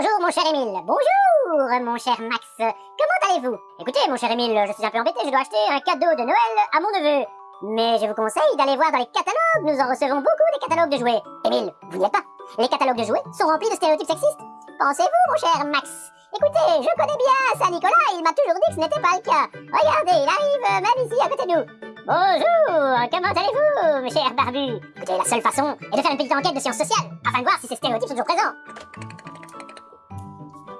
Bonjour mon cher Émile. Bonjour mon cher Max. Comment allez-vous? Écoutez mon cher Émile, je suis un peu embêté, je dois acheter un cadeau de Noël à mon neveu. Mais je vous conseille d'aller voir dans les catalogues, nous en recevons beaucoup des catalogues de jouets. Émile, vous n'y êtes pas. Les catalogues de jouets sont remplis de stéréotypes sexistes. Pensez-vous mon cher Max? Écoutez, je connais bien Saint-Nicolas, il m'a toujours dit que ce n'était pas le cas. Regardez, il arrive euh, même ici à côté de nous. Bonjour, comment allez-vous, mes chers barbus? Écoutez, la seule façon est de faire une petite enquête de sciences sociales, afin de voir si ces stéréotypes sont toujours présents.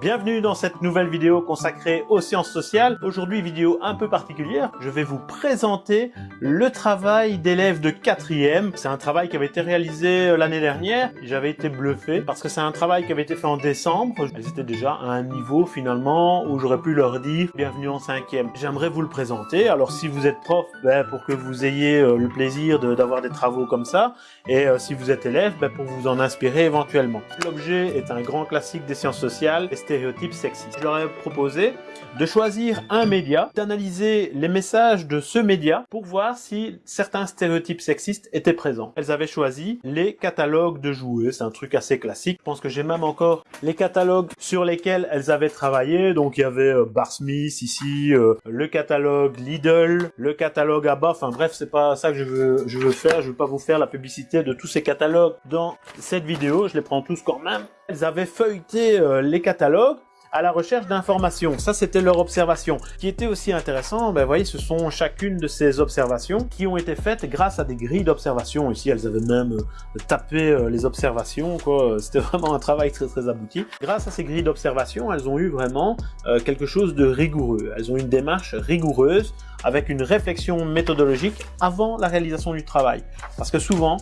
Bienvenue dans cette nouvelle vidéo consacrée aux sciences sociales. Aujourd'hui, vidéo un peu particulière, je vais vous présenter le travail d'élèves de 4e. C'est un travail qui avait été réalisé euh, l'année dernière. J'avais été bluffé parce que c'est un travail qui avait été fait en décembre. Elles étaient déjà à un niveau finalement où j'aurais pu leur dire bienvenue en 5e. J'aimerais vous le présenter. Alors si vous êtes prof, ben, pour que vous ayez euh, le plaisir d'avoir des travaux comme ça, et euh, si vous êtes élève, ben, pour vous en inspirer éventuellement. L'objet est un grand classique des sciences sociales stéréotypes sexistes. Je leur ai proposé de choisir un média, d'analyser les messages de ce média pour voir si certains stéréotypes sexistes étaient présents. Elles avaient choisi les catalogues de jouets, c'est un truc assez classique. Je pense que j'ai même encore les catalogues sur lesquels elles avaient travaillé. Donc il y avait euh, Bar Smith ici, euh, le catalogue Lidl, le catalogue Abba. Enfin bref, c'est pas ça que je veux, je veux faire. Je veux pas vous faire la publicité de tous ces catalogues dans cette vidéo. Je les prends tous quand même. Elles avaient feuilleté euh, les catalogues à la recherche d'informations. Ça, c'était leur observation. qui était aussi intéressant, ben, vous voyez, ce sont chacune de ces observations qui ont été faites grâce à des grilles d'observation. Ici, elles avaient même euh, tapé euh, les observations. C'était vraiment un travail très très abouti. Grâce à ces grilles d'observation, elles ont eu vraiment quelque chose de rigoureux. Elles ont une démarche rigoureuse avec une réflexion méthodologique avant la réalisation du travail. Parce que souvent,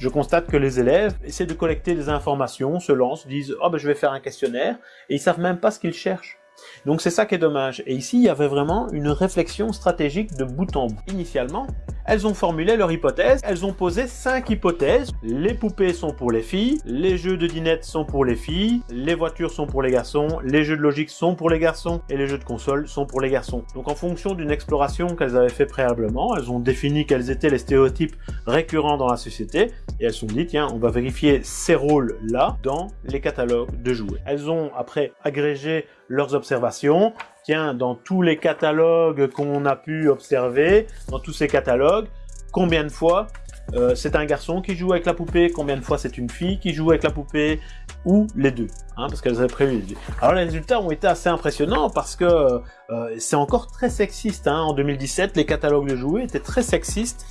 je constate que les élèves essaient de collecter des informations, se lancent, disent « Oh ben je vais faire un questionnaire » et ils savent même pas ce qu'ils cherchent. Donc c'est ça qui est dommage. Et ici, il y avait vraiment une réflexion stratégique de bout en bout. Initialement, elles ont formulé leur hypothèse, elles ont posé cinq hypothèses. Les poupées sont pour les filles, les jeux de dinette sont pour les filles, les voitures sont pour les garçons, les jeux de logique sont pour les garçons et les jeux de console sont pour les garçons. Donc en fonction d'une exploration qu'elles avaient fait préalablement, elles ont défini quels étaient les stéréotypes récurrents dans la société et elles se sont dit tiens on va vérifier ces rôles là dans les catalogues de jouets. Elles ont après agrégé leurs observations, tiens, dans tous les catalogues qu'on a pu observer, dans tous ces catalogues, combien de fois euh, c'est un garçon qui joue avec la poupée, combien de fois c'est une fille qui joue avec la poupée, ou les deux, hein, parce qu'elles avaient prévu. Alors les résultats ont été assez impressionnants parce que euh, c'est encore très sexiste. Hein. En 2017, les catalogues de jouets étaient très sexistes.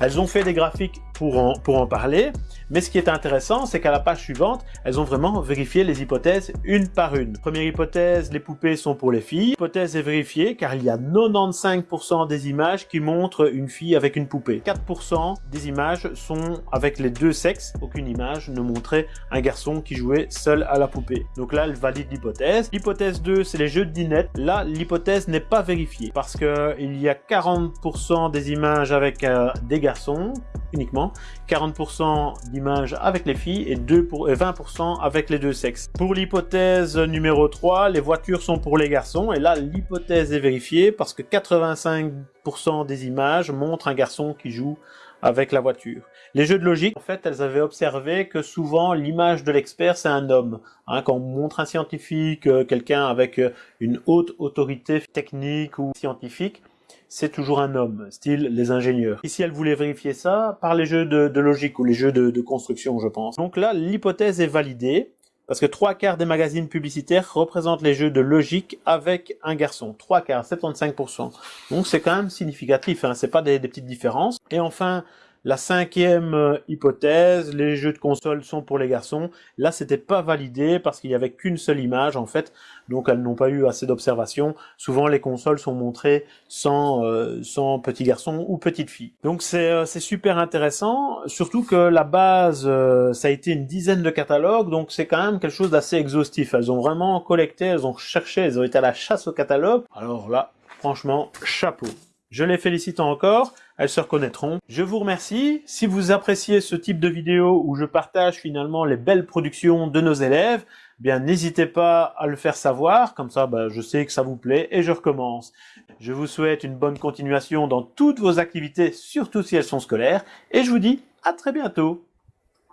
Elles ont fait des graphiques pour en, parler, mais ce qui est intéressant, c'est qu'à la page suivante, elles ont vraiment vérifié les hypothèses une par une. Première hypothèse, les poupées sont pour les filles. L'hypothèse est vérifiée car il y a 95% des images qui montrent une fille avec une poupée. 4% des images sont avec les deux sexes. Aucune image ne montrait un garçon qui jouait seul à la poupée. Donc là, elle valide l'hypothèse. L'hypothèse 2, c'est les jeux de dinette. Là, l'hypothèse n'est pas vérifiée parce que il y a 40% des images avec euh, des garçons uniquement, 40% d'images avec les filles et 2 pour, 20% avec les deux sexes. Pour l'hypothèse numéro 3, les voitures sont pour les garçons et là l'hypothèse est vérifiée parce que 85% des images montrent un garçon qui joue avec la voiture. Les jeux de logique, en fait, elles avaient observé que souvent l'image de l'expert c'est un homme. Hein, quand on montre un scientifique, euh, quelqu'un avec euh, une haute autorité technique ou scientifique, c'est toujours un homme, style les ingénieurs. Ici, elle voulait vérifier ça par les jeux de, logique ou les jeux de, construction, je pense. Donc là, l'hypothèse est validée. Parce que trois quarts des magazines publicitaires représentent les jeux de logique avec un garçon. Trois quarts, 75%. Donc c'est quand même significatif, hein, c'est pas des, des petites différences. Et enfin, la cinquième euh, hypothèse, les jeux de console sont pour les garçons. Là, c'était pas validé parce qu'il y avait qu'une seule image en fait, donc elles n'ont pas eu assez d'observations. Souvent, les consoles sont montrées sans euh, sans petits garçons ou petites filles. Donc c'est euh, super intéressant, surtout que la base ça a été une dizaine de catalogues, donc c'est quand même quelque chose d'assez exhaustif. Elles ont vraiment collecté, elles ont cherché, elles ont été à la chasse au catalogue. Alors là, franchement, chapeau. Je les félicite encore, elles se reconnaîtront. Je vous remercie. Si vous appréciez ce type de vidéo où je partage finalement les belles productions de nos élèves, eh bien n'hésitez pas à le faire savoir, comme ça bah, je sais que ça vous plaît et je recommence. Je vous souhaite une bonne continuation dans toutes vos activités, surtout si elles sont scolaires, et je vous dis à très bientôt.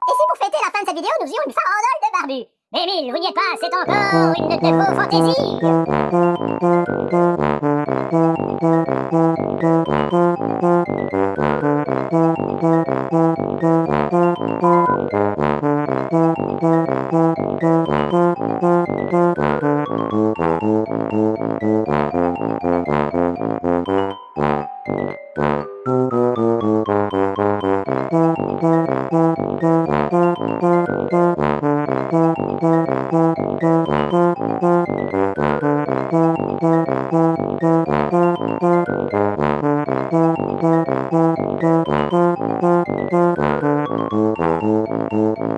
Et si pour fêter la fin de cette vidéo, nous faisions une farandole de barbus Émile, vous n'y pas, c'est encore une de vos fantaisies Thank you.